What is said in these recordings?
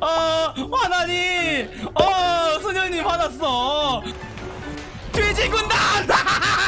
어, 화나니? 어, 소녀님 화났어. 돼지 군단!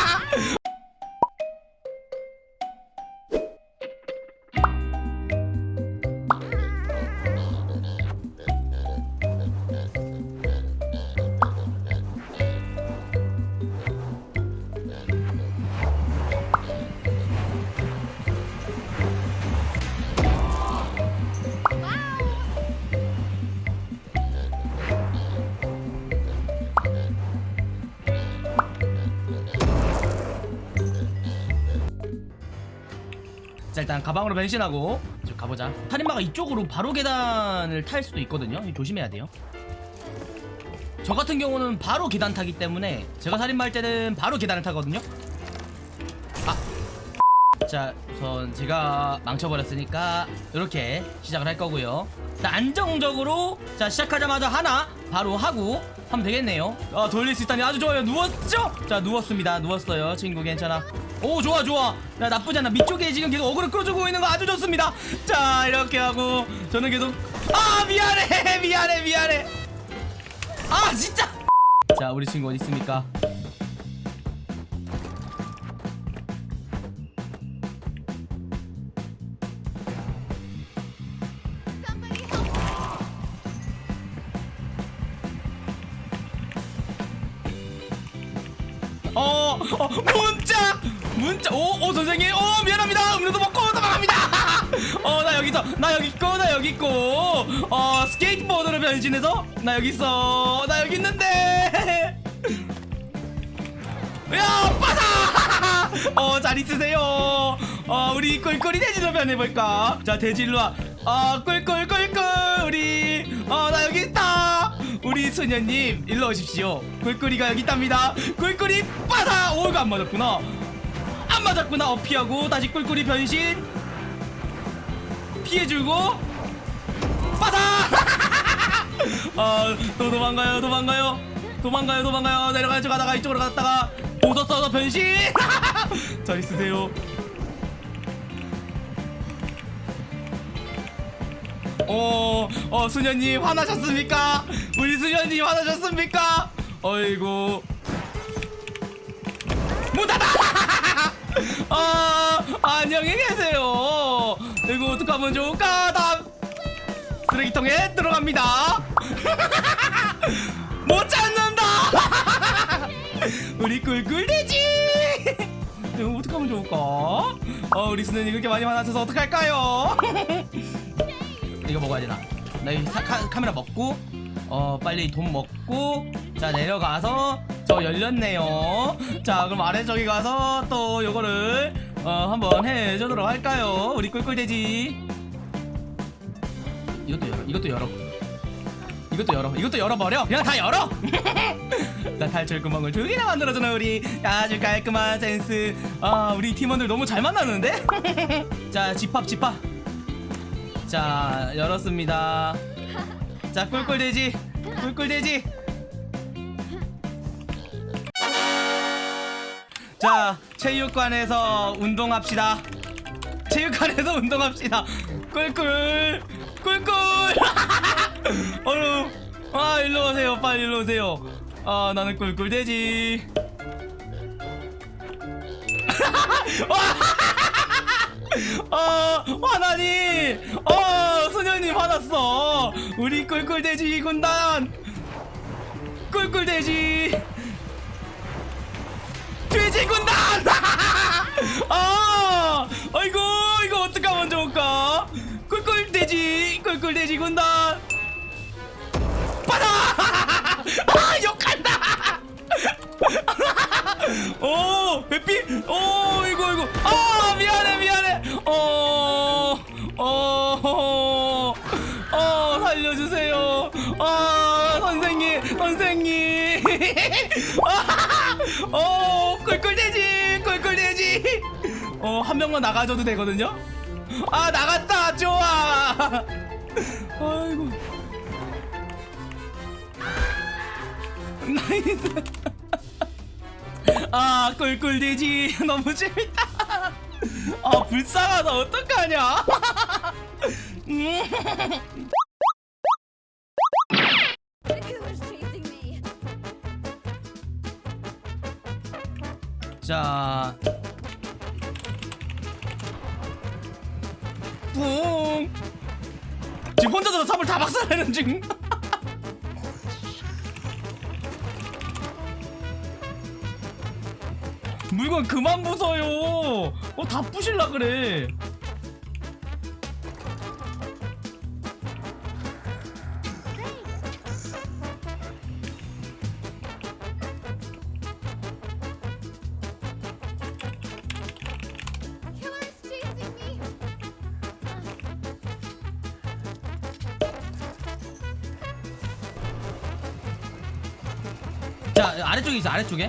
일단 가방으로 변신하고 저 가보자. 살인마가 이쪽으로 바로 계단을 탈 수도 있거든요. 조심해야 돼요. 저 같은 경우는 바로 계단 타기 때문에 제가 살인마 할 때는 바로 계단을 타거든요. 아. 자 우선 제가 망쳐버렸으니까 이렇게 시작을 할 거고요. 자 안정적으로 자 시작하자마자 하나 바로 하고 하면 되겠네요. 아 돌릴 수 있다니 아주 좋아요. 누웠죠? 자 누웠습니다. 누웠어요. 친구 괜찮아 오 좋아 좋아. 야 나쁘지 않아. 밑쪽에 지금 계속 어그로 끌어주고 있는 거 아주 좋습니다. 자 이렇게 하고 저는 계속 아 미안해 미안해 미안해. 아 진짜. 자 우리 친구 어디 있습니까? 어, 어 문자 문자 오, 오 선생님. 오 미안합니다. 음료도 먹고 도망갑니다. 어 나 여기 있어. 나 여기 있고 나 여기 있고. 어 스케이트보드로 변신해서? 나 여기 있어. 나 여기 있는데. 야 빠사! 어잘 있으세요. 어 우리 꿀꿀이 돼지로 변해볼까? 자 돼지 일로 와아 꿀꿀꿀꿀. 우리 어 나 여기 있다. 우리 소녀님 일로 오십시오. 꿀꿀이가 여기 있답니다. 꿀꿀이 빠사! 오 이거 안 맞았구나 안 맞았구나 어 피하고. 다시 꿀꿀이 변신. 피해주고. 빠사! 아또 도망가요 도망가요. 도망가요 도망가요. 내려가야죠 가다가 이쪽으로 갔다가. 보더 써서 변신. 잘 있으세요. 어, 어, 수녀님 화나셨습니까? 우리 수녀님 화나셨습니까? 어이구. 문 닫아! 아, 안녕히 계세요. 이거 어떡하면 좋을까? 다음 쓰레기통에 들어갑니다. 못 찾는다! 우리 꿀꿀돼지! 이거 어떡하면 좋을까? 어, 우리 수녀님 그렇게 많이 화나셔서 어떡할까요? 이거 먹어야 되나? 나 이 카메라 먹고 어 빨리 돈 먹고 자 내려가서 저 열렸네요. 자 그럼 아래 저기 가서 또 요거를 어 한번 해주도록 할까요? 우리 꿀꿀돼지. 이것도 열어 이것도 열어. 이것도 열어 이것도 열어버려. 그냥 다 열어! 자 탈출 구멍을 두 개나 만들어주는 우리 아주 깔끔한 센스. 아 우리 팀원들 너무 잘 만나는데? 자 집합 집합. 자 열었습니다. 자 꿀꿀돼지 꿀꿀돼지 자 체육관에서 운동합시다. 체육관에서 운동합시다. 꿀꿀 꿀꿀. 어휴 아 일로 오세요. 빨리 일로 오세요. 아 나는 꿀꿀돼지. 어 화나니 어 소녀님 화났어. 우리 꿀꿀돼지 군단. 꿀꿀돼지 돼지 군단 아 아이고 이거 어떡하면 좋을까? 꿀꿀돼지 꿀꿀돼지 군단 받아! 아 욕한다! 오 회피? 오 이거 이거. 아 미안해 미안해. 어 어어 어, 어, 살려주세요. 아 선생님 선생님. 어 어 한 명만 나가줘도 되거든요? 아 나갔다! 좋아! 아이고. 나이스. 아 꿀꿀돼지. 너무 재밌다. 아 불쌍하다. 어떡하냐? 음. 자 자. 뿡. 지금 혼자서 삽을 다 박살내는 중. 물건 그만 부숴요. 어, 다 부실라 그래. 자, 아래쪽에 있어, 아래쪽에.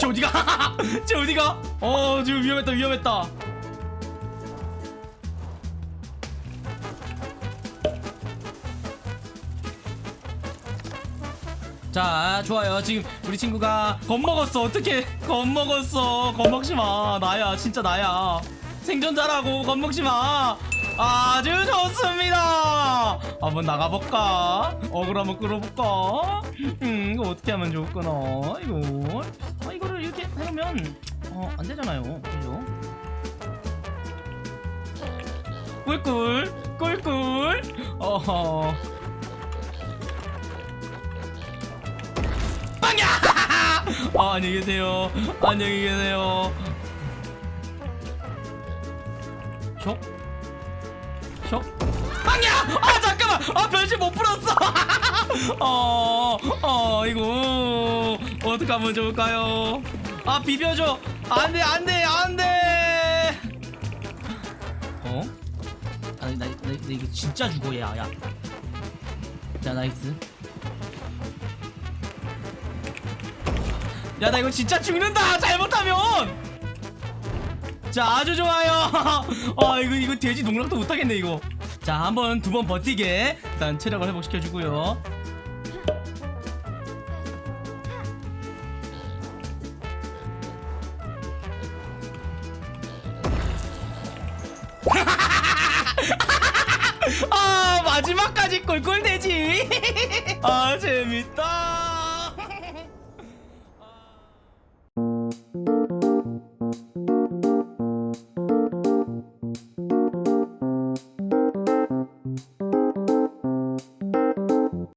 저 어디가? 저 어디가? 어, 지금 위험했다, 위험했다. 자 좋아요. 지금 우리 친구가 겁먹었어. 어떻게 겁먹었어? 겁먹지마. 나야 진짜 나야. 생존자라고 겁먹지마. 아주 좋습니다. 한번 나가볼까? 어글 한번 끌어볼까? 음 이거 어떻게 하면 좋을까나? 이거 아 이거를 이렇게 해놓으면 어 안되잖아요. 그죠? 꿀꿀 꿀꿀. 어허 빵야! 아, 안녕히 계세요. 안녕히 계세요. 쇼? 쇼? 빵야! 아, 잠깐만! 아, 변신 못 풀었어! 어, 어, 이거, 어떡하면 좋을까요? 아, 비벼줘! 안 돼, 안 돼, 안 돼! 어? 아, 나, 나, 나, 나 이거 진짜 죽어, 야, 야. 자, nice. 야 나 이거 진짜 죽는다! 잘못하면! 자 아주 좋아요. 아 이거 이거 돼지 농락도 못하겠네 이거. 자 한번 두 번 버티게 일단 체력을 회복시켜주고요. 아 마지막까지 꿀꿀대지. 아 제.